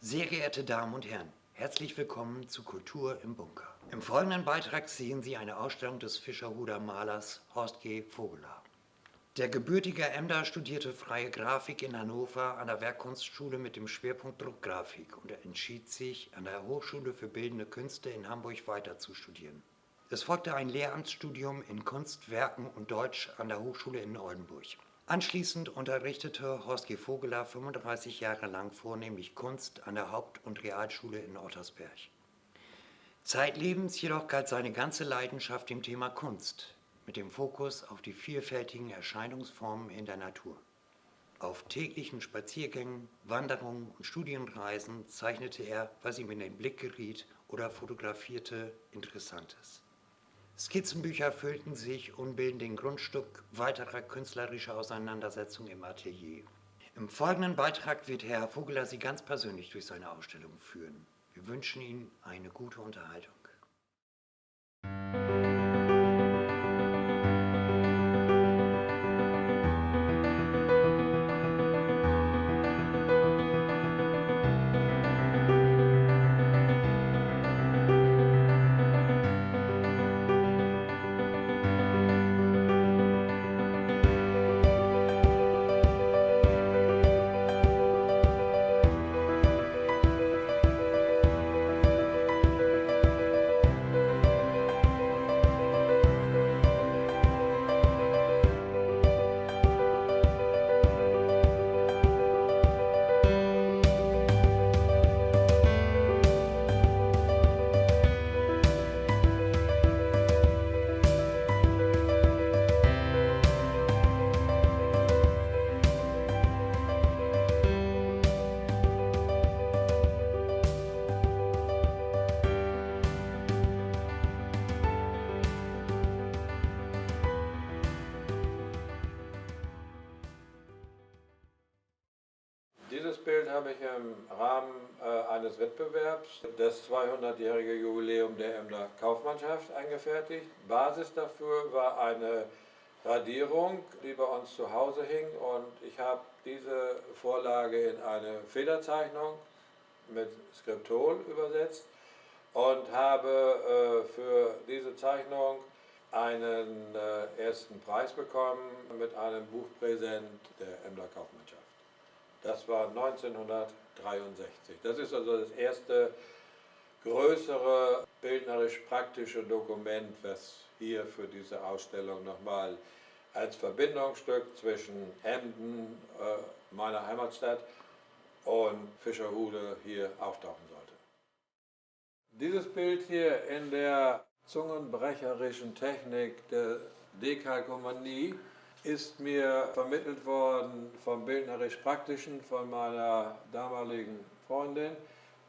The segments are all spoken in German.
Sehr geehrte Damen und Herren, herzlich willkommen zu Kultur im Bunker. Im folgenden Beitrag sehen Sie eine Ausstellung des Fischerhuder Malers Horst G. Vogeler. Der gebürtige Emder studierte freie Grafik in Hannover an der Werkkunstschule mit dem Schwerpunkt Druckgrafik und entschied sich, an der Hochschule für Bildende Künste in Hamburg weiter zu studieren. Es folgte ein Lehramtsstudium in Kunst, Werken und Deutsch an der Hochschule in Oldenburg. Anschließend unterrichtete Horst G. Vogeler 35 Jahre lang vornehmlich Kunst an der Haupt- und Realschule in Ottersberg. Zeitlebens jedoch galt seine ganze Leidenschaft dem Thema Kunst, mit dem Fokus auf die vielfältigen Erscheinungsformen in der Natur. Auf täglichen Spaziergängen, Wanderungen und Studienreisen zeichnete er, was ihm in den Blick geriet oder fotografierte Interessantes. Skizzenbücher füllten sich und bilden den Grundstück weiterer künstlerischer Auseinandersetzungen im Atelier. Im folgenden Beitrag wird Herr Vogeler Sie ganz persönlich durch seine Ausstellung führen. Wir wünschen Ihnen eine gute Unterhaltung. Bild habe ich im Rahmen äh, eines Wettbewerbs, das 200-jährige Jubiläum der Emder Kaufmannschaft, eingefertigt. Basis dafür war eine Radierung, die bei uns zu Hause hing und ich habe diese Vorlage in eine Federzeichnung mit Skriptol übersetzt und habe äh, für diese Zeichnung einen äh, ersten Preis bekommen mit einem Buchpräsent der Emder Kaufmannschaft. Das war 1963. Das ist also das erste größere bildnerisch-praktische Dokument, was hier für diese Ausstellung nochmal als Verbindungsstück zwischen Emden, äh, meiner Heimatstadt, und Fischerhude hier auftauchen sollte. Dieses Bild hier in der zungenbrecherischen Technik der Dekalkomanie ist mir vermittelt worden vom Bildnerisch-Praktischen von meiner damaligen Freundin,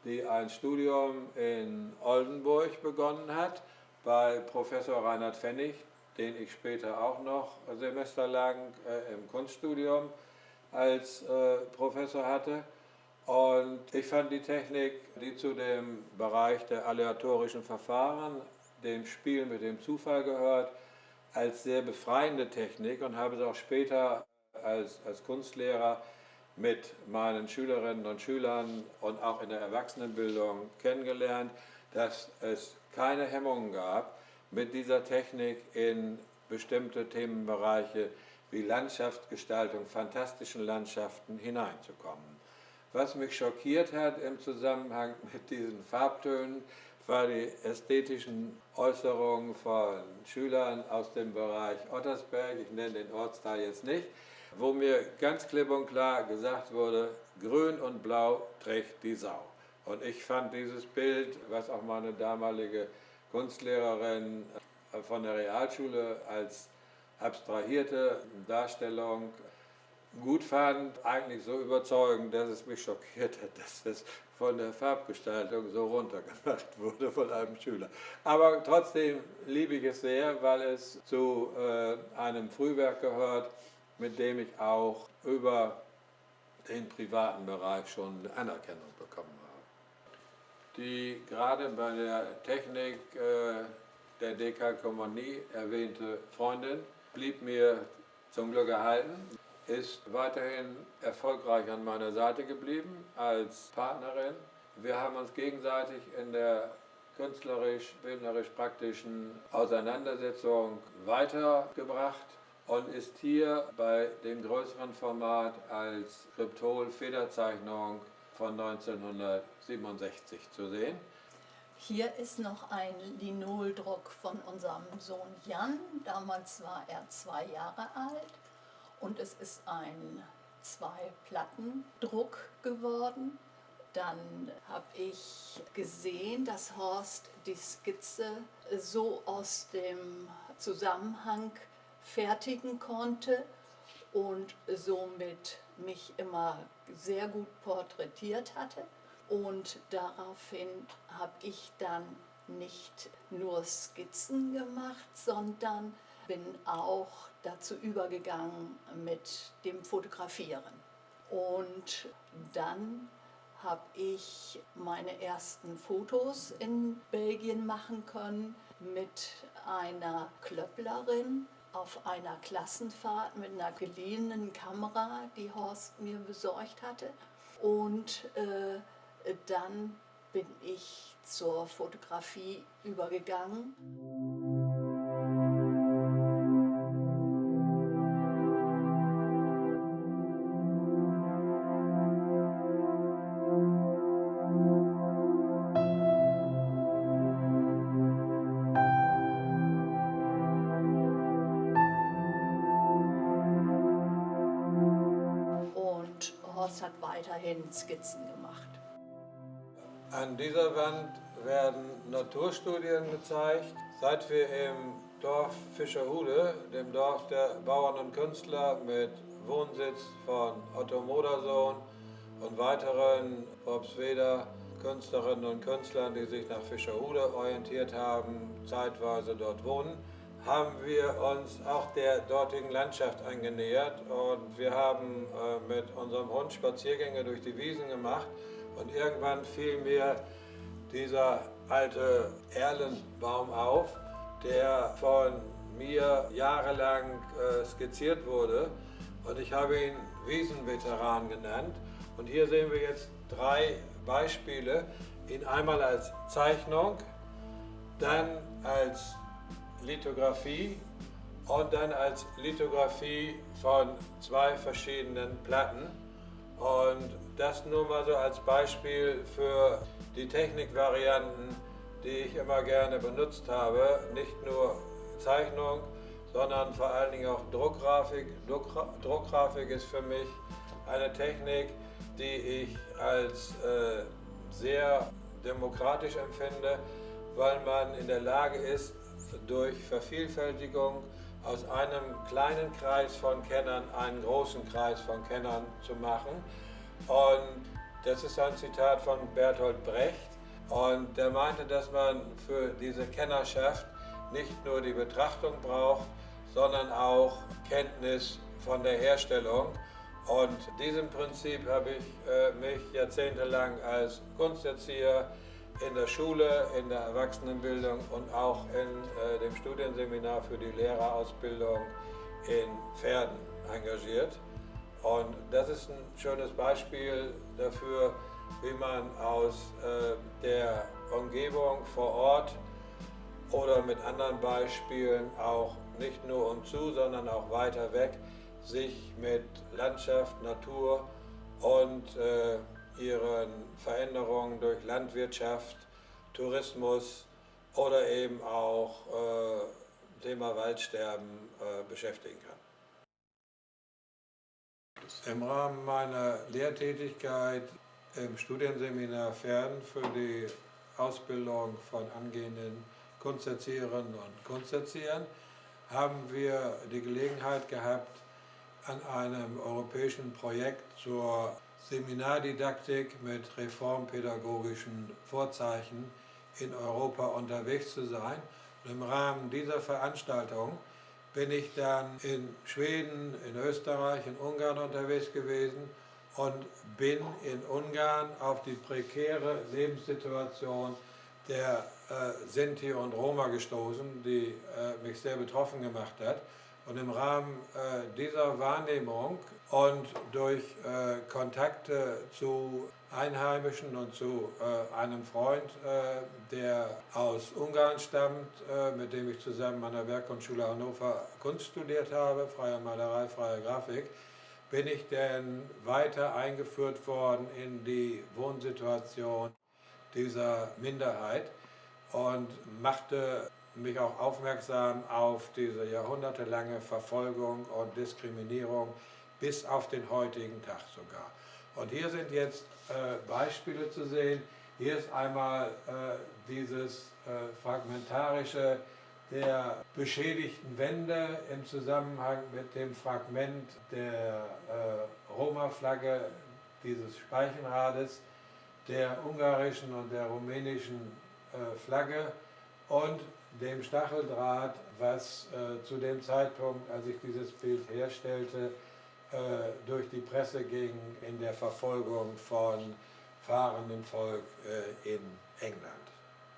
die ein Studium in Oldenburg begonnen hat bei Professor Reinhard Pfennig, den ich später auch noch semesterlang äh, im Kunststudium als äh, Professor hatte. Und ich fand die Technik, die zu dem Bereich der aleatorischen Verfahren, dem Spiel mit dem Zufall gehört, als sehr befreiende Technik und habe es auch später als, als Kunstlehrer mit meinen Schülerinnen und Schülern und auch in der Erwachsenenbildung kennengelernt, dass es keine Hemmungen gab, mit dieser Technik in bestimmte Themenbereiche wie Landschaftsgestaltung, fantastischen Landschaften hineinzukommen. Was mich schockiert hat im Zusammenhang mit diesen Farbtönen, war die ästhetischen Äußerungen von Schülern aus dem Bereich Ottersberg, ich nenne den Ortsteil jetzt nicht, wo mir ganz klipp und klar gesagt wurde, grün und blau trägt die Sau. Und ich fand dieses Bild, was auch meine damalige Kunstlehrerin von der Realschule als abstrahierte Darstellung gut fand, eigentlich so überzeugend, dass es mich schockiert hat, dass es von der Farbgestaltung so runtergemacht wurde von einem Schüler. Aber trotzdem liebe ich es sehr, weil es zu äh, einem Frühwerk gehört, mit dem ich auch über den privaten Bereich schon Anerkennung bekommen habe. Die gerade bei der Technik äh, der Dekalkomonie erwähnte Freundin blieb mir zum Glück erhalten. Ist weiterhin erfolgreich an meiner Seite geblieben als Partnerin. Wir haben uns gegenseitig in der künstlerisch-bildnerisch-praktischen Auseinandersetzung weitergebracht und ist hier bei dem größeren Format als Kryptol-Federzeichnung von 1967 zu sehen. Hier ist noch ein Linoldruck von unserem Sohn Jan. Damals war er zwei Jahre alt und es ist ein Zwei-Platten-Druck geworden. Dann habe ich gesehen, dass Horst die Skizze so aus dem Zusammenhang fertigen konnte und somit mich immer sehr gut porträtiert hatte. Und daraufhin habe ich dann nicht nur Skizzen gemacht, sondern bin auch dazu übergegangen mit dem Fotografieren. Und dann habe ich meine ersten Fotos in Belgien machen können mit einer Klöpplerin auf einer Klassenfahrt mit einer geliehenen Kamera, die Horst mir besorgt hatte. Und äh, dann bin ich zur Fotografie übergegangen. Weiterhin Skizzen gemacht. An dieser Wand werden Naturstudien gezeigt. Seit wir im Dorf Fischerhude, dem Dorf der Bauern und Künstler mit Wohnsitz von Otto Modersohn und weiteren Worpsweder Künstlerinnen und Künstlern, die sich nach Fischerhude orientiert haben, zeitweise dort wohnen, haben wir uns auch der dortigen Landschaft angenähert und wir haben äh, mit unserem Hund Spaziergänge durch die Wiesen gemacht und irgendwann fiel mir dieser alte Erlenbaum auf, der von mir jahrelang äh, skizziert wurde und ich habe ihn Wiesenveteran genannt. Und hier sehen wir jetzt drei Beispiele, ihn einmal als Zeichnung, dann als Lithografie und dann als Lithografie von zwei verschiedenen Platten. Und das nur mal so als Beispiel für die Technikvarianten, die ich immer gerne benutzt habe. Nicht nur Zeichnung, sondern vor allen Dingen auch Druckgrafik. Druckgrafik ist für mich eine Technik, die ich als äh, sehr demokratisch empfinde, weil man in der Lage ist, durch Vervielfältigung aus einem kleinen Kreis von Kennern einen großen Kreis von Kennern zu machen. Und das ist ein Zitat von Bertolt Brecht. Und der meinte, dass man für diese Kennerschaft nicht nur die Betrachtung braucht, sondern auch Kenntnis von der Herstellung. Und diesem Prinzip habe ich äh, mich jahrzehntelang als Kunsterzieher in der Schule, in der Erwachsenenbildung und auch in äh, dem Studienseminar für die Lehrerausbildung in Pferden engagiert. Und das ist ein schönes Beispiel dafür, wie man aus äh, der Umgebung vor Ort oder mit anderen Beispielen auch nicht nur um zu, sondern auch weiter weg sich mit Landschaft, Natur und äh, ihren Veränderungen durch Landwirtschaft, Tourismus oder eben auch äh, Thema Waldsterben äh, beschäftigen kann. Im Rahmen meiner Lehrtätigkeit im Studienseminar Pferden für die Ausbildung von angehenden Kunsterzieherinnen und Kunsterziehern haben wir die Gelegenheit gehabt, an einem europäischen Projekt zur Seminardidaktik mit reformpädagogischen Vorzeichen in Europa unterwegs zu sein. Und Im Rahmen dieser Veranstaltung bin ich dann in Schweden, in Österreich, in Ungarn unterwegs gewesen und bin in Ungarn auf die prekäre Lebenssituation der äh, Sinti und Roma gestoßen, die äh, mich sehr betroffen gemacht hat. Und im Rahmen äh, dieser Wahrnehmung und durch äh, Kontakte zu Einheimischen und zu äh, einem Freund, äh, der aus Ungarn stammt, äh, mit dem ich zusammen an der Werkgrundschule Hannover Kunst studiert habe, freie Malerei, freie Grafik, bin ich denn weiter eingeführt worden in die Wohnsituation dieser Minderheit und machte mich auch aufmerksam auf diese jahrhundertelange Verfolgung und Diskriminierung bis auf den heutigen Tag sogar. Und hier sind jetzt äh, Beispiele zu sehen. Hier ist einmal äh, dieses äh, fragmentarische der beschädigten Wände im Zusammenhang mit dem Fragment der äh, Roma-Flagge dieses Speichenrades, der ungarischen und der rumänischen äh, Flagge und dem Stacheldraht, was äh, zu dem Zeitpunkt, als ich dieses Bild herstellte, äh, durch die Presse ging in der Verfolgung von fahrendem Volk äh, in England.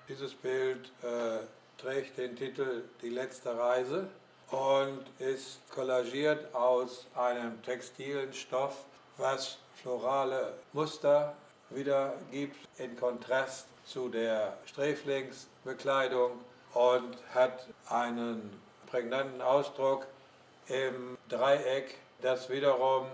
Dieses Bild äh, trägt den Titel Die letzte Reise und ist kollagiert aus einem textilen Stoff, was florale Muster wiedergibt in Kontrast zu der Sträflingsbekleidung und hat einen prägnanten Ausdruck im Dreieck, das wiederum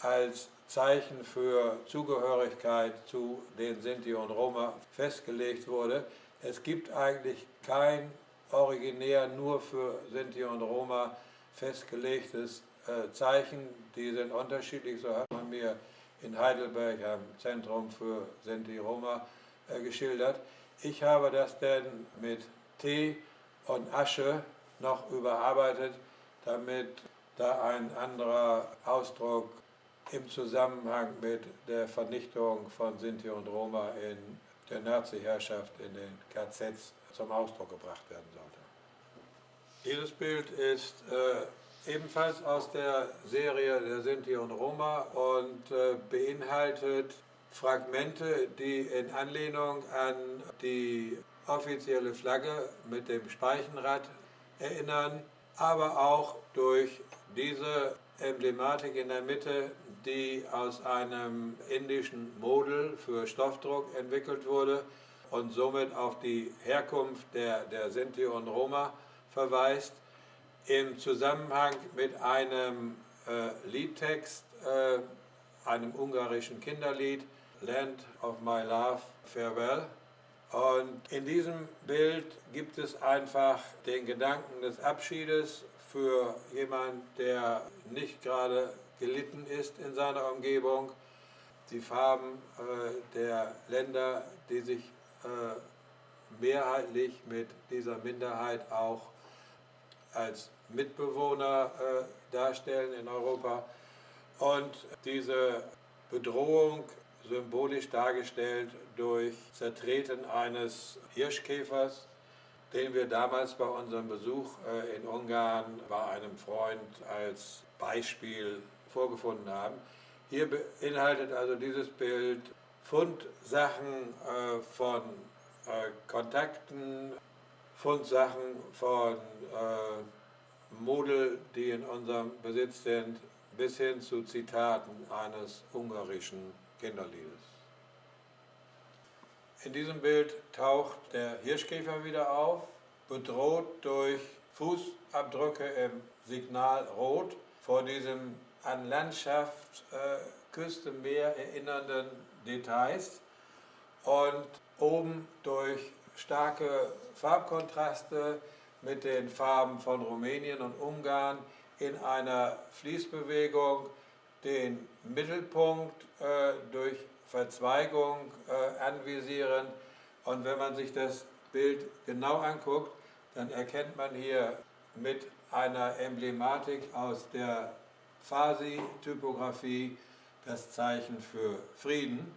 als Zeichen für Zugehörigkeit zu den Sinti und Roma festgelegt wurde. Es gibt eigentlich kein originär nur für Sinti und Roma festgelegtes äh, Zeichen. Die sind unterschiedlich, so hat man mir in Heidelberg am Zentrum für Sinti Roma äh, geschildert. Ich habe das denn mit Tee und Asche noch überarbeitet, damit da ein anderer Ausdruck im Zusammenhang mit der Vernichtung von Sinti und Roma in der Nazi-Herrschaft in den KZs zum Ausdruck gebracht werden sollte. Dieses Bild ist äh, ebenfalls aus der Serie der Sinti und Roma und äh, beinhaltet Fragmente, die in Anlehnung an die offizielle Flagge mit dem Speichenrad erinnern, aber auch durch diese Emblematik in der Mitte, die aus einem indischen Model für Stoffdruck entwickelt wurde und somit auf die Herkunft der, der Sinti und Roma verweist, im Zusammenhang mit einem äh, Liedtext, äh, einem ungarischen Kinderlied, Land of My Love, Farewell. Und in diesem Bild gibt es einfach den Gedanken des Abschiedes für jemanden, der nicht gerade gelitten ist in seiner Umgebung. Die Farben äh, der Länder, die sich äh, mehrheitlich mit dieser Minderheit auch als Mitbewohner äh, darstellen in Europa. Und diese Bedrohung symbolisch dargestellt durch Zertreten eines Hirschkäfers, den wir damals bei unserem Besuch äh, in Ungarn bei einem Freund als Beispiel vorgefunden haben. Hier beinhaltet also dieses Bild Fundsachen äh, von äh, Kontakten, Fundsachen von Model, die in unserem Besitz sind, bis hin zu Zitaten eines ungarischen Kinderliedes. In diesem Bild taucht der Hirschkäfer wieder auf, bedroht durch Fußabdrücke im Signal Rot vor diesem an Landschaft, äh, Küste, Meer erinnernden Details und oben durch starke Farbkontraste mit den Farben von Rumänien und Ungarn in einer Fließbewegung den Mittelpunkt äh, durch Verzweigung äh, anvisieren. Und wenn man sich das Bild genau anguckt, dann erkennt man hier mit einer Emblematik aus der Farsi-Typografie das Zeichen für Frieden.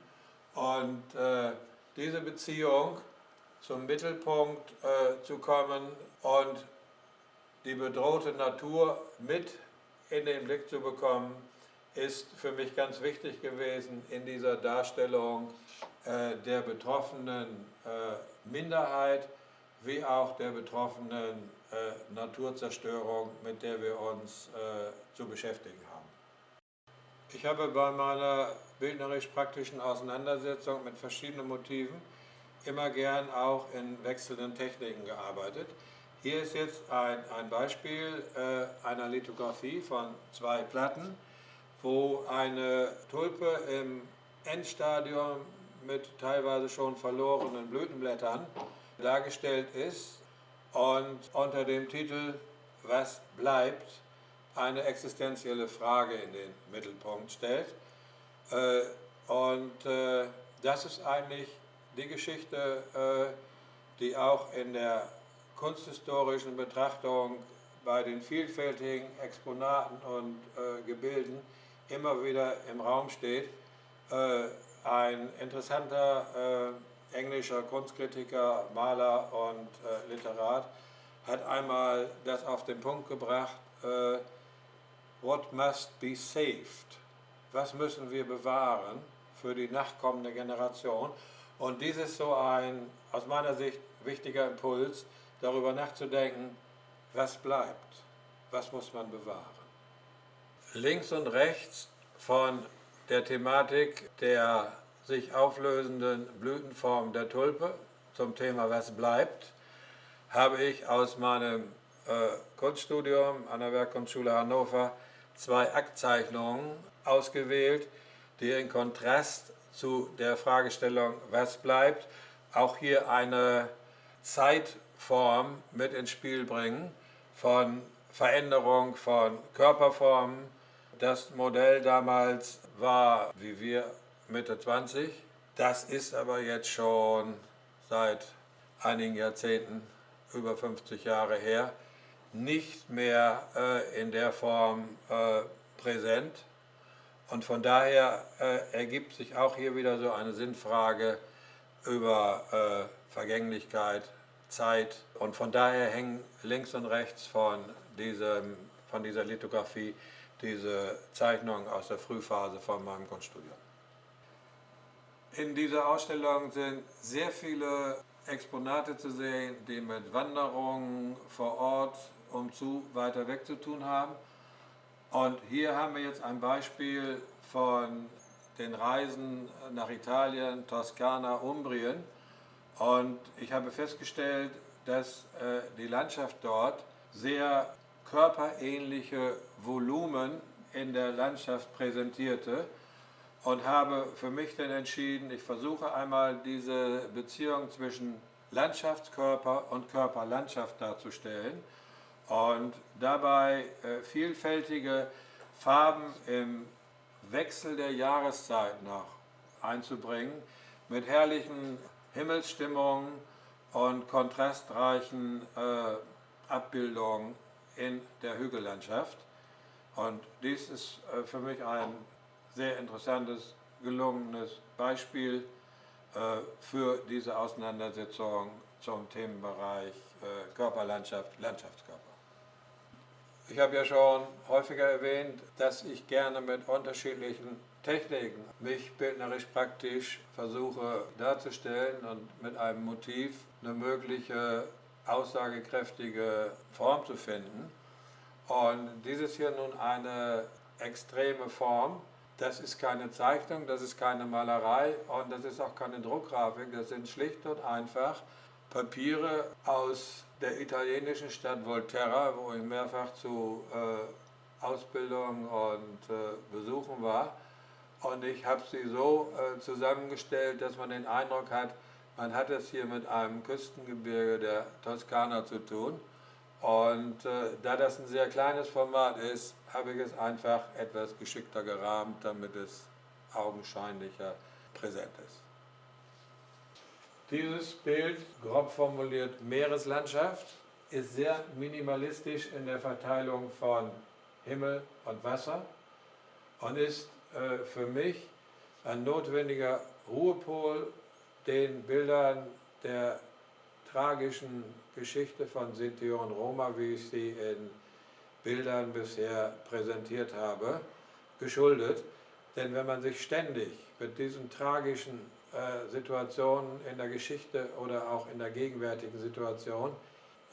Und äh, diese Beziehung zum Mittelpunkt äh, zu kommen und die bedrohte Natur mit in den Blick zu bekommen, ist für mich ganz wichtig gewesen in dieser Darstellung äh, der betroffenen äh, Minderheit wie auch der betroffenen äh, Naturzerstörung, mit der wir uns äh, zu beschäftigen haben. Ich habe bei meiner bildnerisch-praktischen Auseinandersetzung mit verschiedenen Motiven immer gern auch in wechselnden Techniken gearbeitet. Hier ist jetzt ein, ein Beispiel äh, einer Lithografie von zwei Platten, wo eine Tulpe im Endstadium mit teilweise schon verlorenen Blütenblättern dargestellt ist und unter dem Titel Was bleibt eine existenzielle Frage in den Mittelpunkt stellt. Äh, und äh, das ist eigentlich die Geschichte, äh, die auch in der kunsthistorischen Betrachtung bei den vielfältigen Exponaten und Gebilden immer wieder im Raum steht. ein interessanter englischer Kunstkritiker, Maler und Literat hat einmal das auf den Punkt gebracht, What must be saved? Was müssen wir bewahren für die nachkommende Generation? Und dies ist so ein, aus meiner Sicht, wichtiger Impuls, darüber nachzudenken, was bleibt, was muss man bewahren. Links und rechts von der Thematik der sich auflösenden Blütenform der Tulpe zum Thema Was bleibt, habe ich aus meinem äh, Kunststudium an der Werkkunstschule Hannover zwei Aktzeichnungen ausgewählt, die in Kontrast zu der Fragestellung, was bleibt, auch hier eine Zeitform mit ins Spiel bringen von Veränderung von Körperformen. Das Modell damals war, wie wir, Mitte 20. Das ist aber jetzt schon seit einigen Jahrzehnten, über 50 Jahre her, nicht mehr äh, in der Form äh, präsent. Und von daher äh, ergibt sich auch hier wieder so eine Sinnfrage über äh, Vergänglichkeit, Zeit. Und von daher hängen links und rechts von, diesem, von dieser Lithografie diese Zeichnungen aus der Frühphase von meinem Kunststudium. In dieser Ausstellung sind sehr viele Exponate zu sehen, die mit Wanderungen vor Ort um zu weiter weg zu tun haben. Und hier haben wir jetzt ein Beispiel von den Reisen nach Italien, Toskana, Umbrien. Und ich habe festgestellt, dass äh, die Landschaft dort sehr körperähnliche Volumen in der Landschaft präsentierte und habe für mich dann entschieden, ich versuche einmal diese Beziehung zwischen Landschaftskörper und Körperlandschaft darzustellen und dabei äh, vielfältige Farben im Wechsel der Jahreszeit noch einzubringen, mit herrlichen Himmelsstimmungen und kontrastreichen äh, Abbildungen in der Hügellandschaft. Und dies ist äh, für mich ein sehr interessantes, gelungenes Beispiel äh, für diese Auseinandersetzung zum Themenbereich äh, Körperlandschaft, Landschaftskörper. Ich habe ja schon häufiger erwähnt, dass ich gerne mit unterschiedlichen Techniken mich bildnerisch praktisch versuche darzustellen und mit einem Motiv eine mögliche aussagekräftige Form zu finden. Und dieses hier nun eine extreme Form. Das ist keine Zeichnung, das ist keine Malerei und das ist auch keine Druckgrafik. Das sind schlicht und einfach Papiere aus der italienischen Stadt Volterra, wo ich mehrfach zu äh, Ausbildung und äh, Besuchen war. Und ich habe sie so äh, zusammengestellt, dass man den Eindruck hat, man hat es hier mit einem Küstengebirge der Toskana zu tun. Und äh, da das ein sehr kleines Format ist, habe ich es einfach etwas geschickter gerahmt, damit es augenscheinlicher präsent ist. Dieses Bild, grob formuliert Meereslandschaft, ist sehr minimalistisch in der Verteilung von Himmel und Wasser und ist äh, für mich ein notwendiger Ruhepol den Bildern der tragischen Geschichte von Sinti und Roma, wie ich sie in Bildern bisher präsentiert habe, geschuldet. Denn wenn man sich ständig mit diesen tragischen äh, Situationen in der Geschichte oder auch in der gegenwärtigen Situation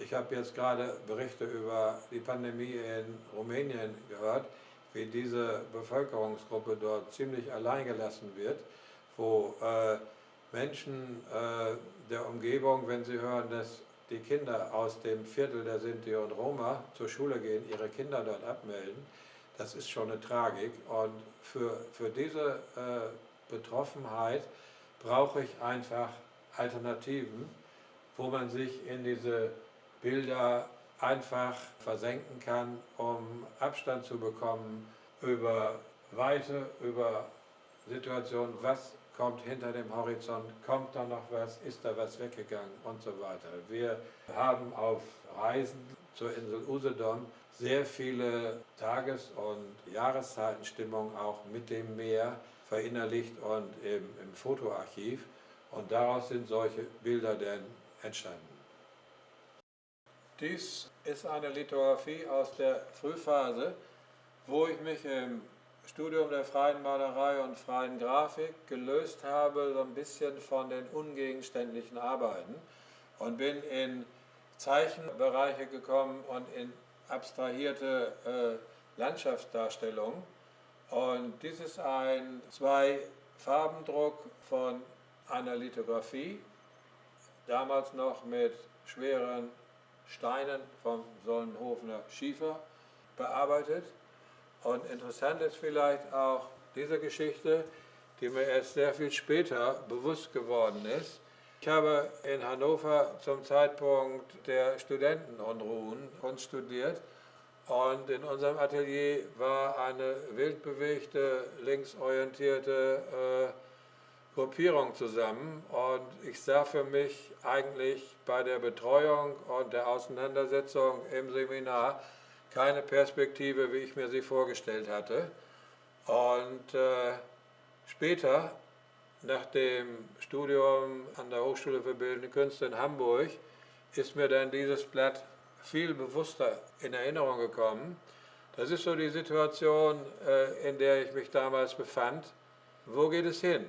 Ich habe jetzt gerade Berichte über die Pandemie in Rumänien gehört, wie diese Bevölkerungsgruppe dort ziemlich alleingelassen wird, wo äh, Menschen äh, der Umgebung, wenn sie hören, dass die Kinder aus dem Viertel der Sinti und Roma zur Schule gehen, ihre Kinder dort abmelden, das ist schon eine Tragik. Und für, für diese äh, Betroffenheit brauche ich einfach Alternativen, wo man sich in diese Bilder einfach versenken kann, um Abstand zu bekommen über Weite, über Situationen, was kommt hinter dem Horizont, kommt da noch was, ist da was weggegangen und so weiter. Wir haben auf Reisen zur Insel Usedom sehr viele Tages- und Jahreszeitenstimmung auch mit dem Meer verinnerlicht und im, im Fotoarchiv. Und daraus sind solche Bilder dann entstanden. Dies ist eine Lithografie aus der Frühphase, wo ich mich im Studium der freien Malerei und freien Grafik gelöst habe, so ein bisschen von den ungegenständlichen Arbeiten und bin in Zeichenbereiche gekommen und in abstrahierte äh, Landschaftsdarstellungen. Und dies ist ein Zwei-Farbendruck von einer Lithografie, damals noch mit schweren Steinen vom Sollenhofener Schiefer bearbeitet. Und interessant ist vielleicht auch diese Geschichte, die mir erst sehr viel später bewusst geworden ist. Ich habe in Hannover zum Zeitpunkt der Studentenunruhen Kunst studiert und in unserem Atelier war eine wildbewegte, linksorientierte äh, Gruppierung zusammen und ich sah für mich eigentlich bei der Betreuung und der Auseinandersetzung im Seminar keine Perspektive, wie ich mir sie vorgestellt hatte. Und äh, später, nach dem Studium an der Hochschule für Bildende Künste in Hamburg, ist mir dann dieses Blatt viel bewusster in Erinnerung gekommen. Das ist so die Situation, äh, in der ich mich damals befand. Wo geht es hin?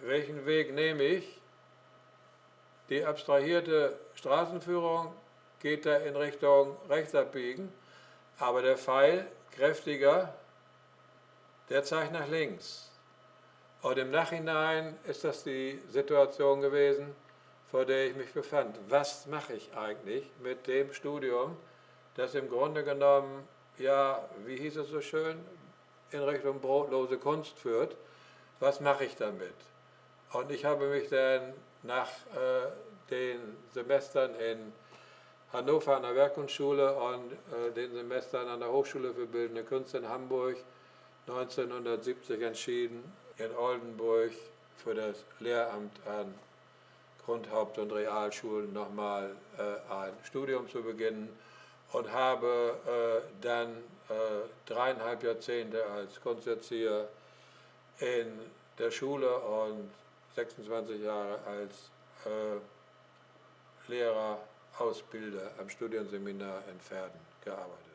Welchen Weg nehme ich? Die abstrahierte Straßenführung geht er in Richtung rechts abbiegen, aber der Pfeil, kräftiger, der zeigt nach links. Und im Nachhinein ist das die Situation gewesen, vor der ich mich befand. Was mache ich eigentlich mit dem Studium, das im Grunde genommen, ja, wie hieß es so schön, in Richtung brotlose Kunst führt? Was mache ich damit? Und ich habe mich dann nach äh, den Semestern in Hannover an der Werkkunstschule und äh, den Semestern an der Hochschule für Bildende Künste in Hamburg 1970 entschieden, in Oldenburg für das Lehramt an Grundhaupt- und Realschulen nochmal äh, ein Studium zu beginnen und habe äh, dann äh, dreieinhalb Jahrzehnte als Kunsterzieher in der Schule und 26 Jahre als äh, Lehrer Ausbilder am Studienseminar in Pferden gearbeitet.